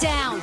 down!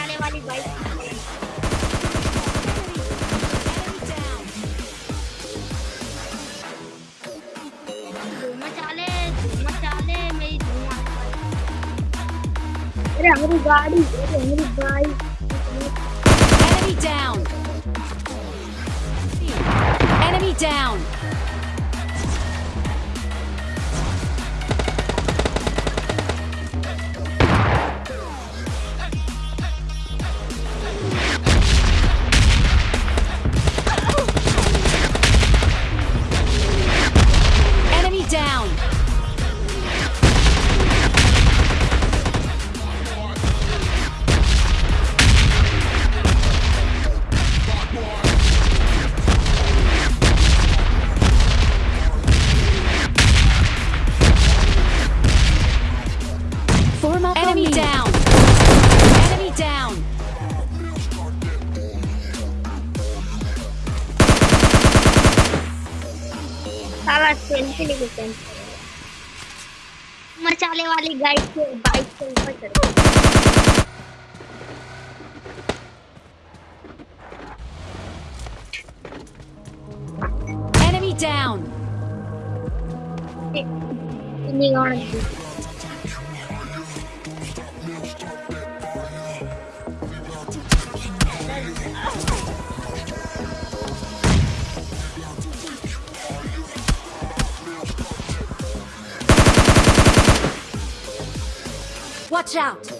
धूम आने वाली अरे हमारी गाड़ी अरे हमारी bike Enemy down! Enemy down! Selfie मचाने वाली गाइड के बाइक से ऊपर चढ़ Enemy down! Watch out!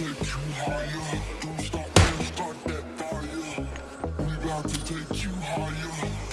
take you higher. Don't stop, start that fire. We about to take you higher.